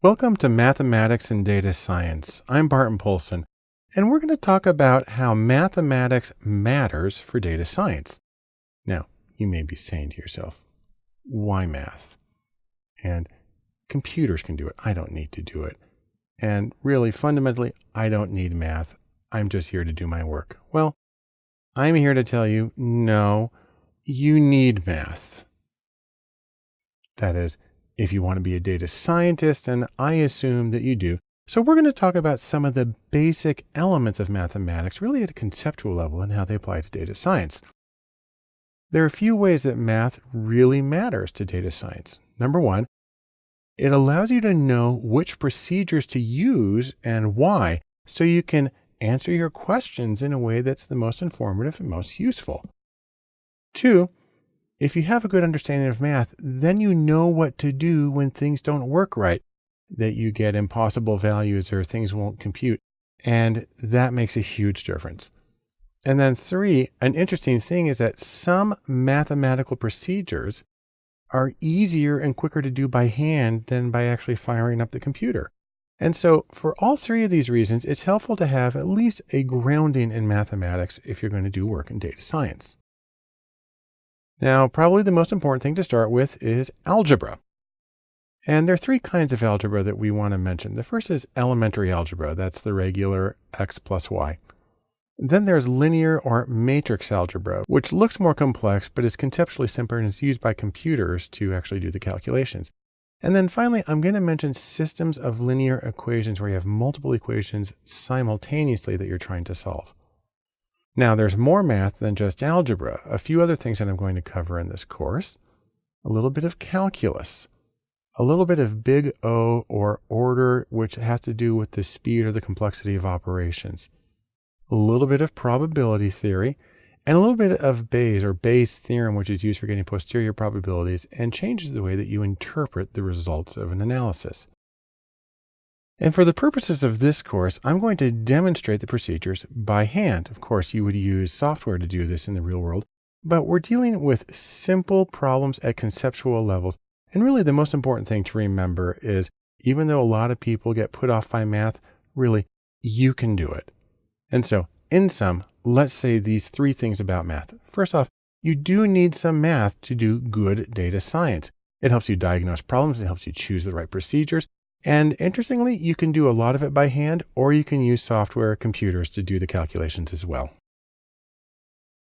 Welcome to Mathematics and Data Science. I'm Barton Poulson, and we're going to talk about how mathematics matters for data science. Now, you may be saying to yourself, why math? And computers can do it. I don't need to do it. And really, fundamentally, I don't need math. I'm just here to do my work. Well, I'm here to tell you, no, you need math. That is, if you want to be a data scientist, and I assume that you do. So we're going to talk about some of the basic elements of mathematics, really at a conceptual level and how they apply to data science. There are a few ways that math really matters to data science. Number one, it allows you to know which procedures to use and why, so you can answer your questions in a way that's the most informative and most useful. Two, if you have a good understanding of math, then you know what to do when things don't work right, that you get impossible values or things won't compute. And that makes a huge difference. And then three, an interesting thing is that some mathematical procedures are easier and quicker to do by hand than by actually firing up the computer. And so for all three of these reasons, it's helpful to have at least a grounding in mathematics if you're going to do work in data science. Now, probably the most important thing to start with is algebra. And there are three kinds of algebra that we want to mention. The first is elementary algebra. That's the regular x plus y. Then there's linear or matrix algebra, which looks more complex, but is conceptually simpler and is used by computers to actually do the calculations. And then finally, I'm going to mention systems of linear equations where you have multiple equations simultaneously that you're trying to solve. Now there's more math than just algebra. A few other things that I'm going to cover in this course. A little bit of calculus. A little bit of big O or order, which has to do with the speed or the complexity of operations. A little bit of probability theory and a little bit of Bayes or Bayes theorem, which is used for getting posterior probabilities and changes the way that you interpret the results of an analysis. And for the purposes of this course, I'm going to demonstrate the procedures by hand. Of course, you would use software to do this in the real world, but we're dealing with simple problems at conceptual levels. And really the most important thing to remember is even though a lot of people get put off by math, really you can do it. And so in sum, let's say these three things about math. First off, you do need some math to do good data science. It helps you diagnose problems. It helps you choose the right procedures. And interestingly, you can do a lot of it by hand, or you can use software computers to do the calculations as well.